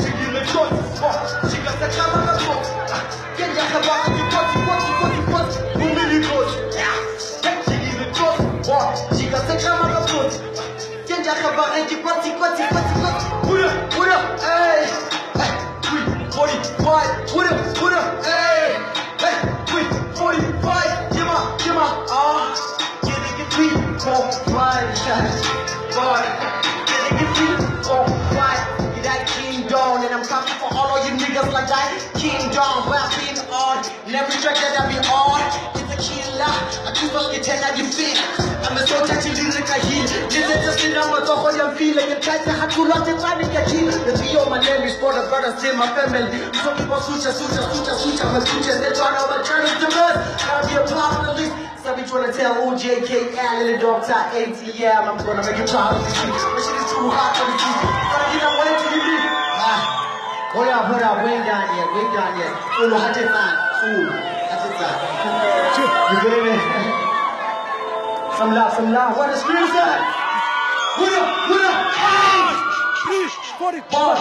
jigile niggas like that, king down, rapping on, and every track that I be on, it's a killer, I keep on getting how you feel, I'm a soldier to lyric I heal, this is just the number of all I'm feeling, and try to have to lot of time to get healed, the trio, my name is for the brothers, in my family, so people sucha, sucha, sucha, sucha, my sucha, they're trying to overturn us to us, I'll be a part of the list, be trying to tell OJK, Allen, and the Dr. ATM, I'm gonna make you proud of this shit, this shit is too hot for the seat, up, hold up, we ain't done yet, we ain't done oh, yet. Ulu hati san, ulu hati san. You feel me? Some love, some love. What the scream ah, say? What up, what up? Hey! Boy,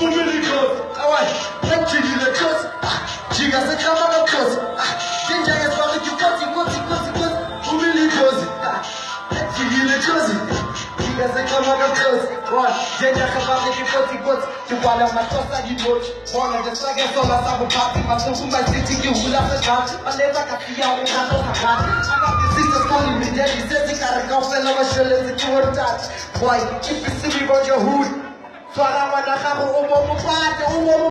umili kosi, awai, jigile kosi, jiga se kama ah, na kosi, jinja ya swali ki kosi, na kosi, boy, jinja kabaki ki kosi, kosi, kiwala makosa bona de swage sola sabu pati, masuku maziti ki hula se kati, maleza katia ungato kakati, anga calling me daddy, zezi karaka fela mashele zikiwa tati, boy, see me on your hood, Swara wana gago o mo mopate, o mo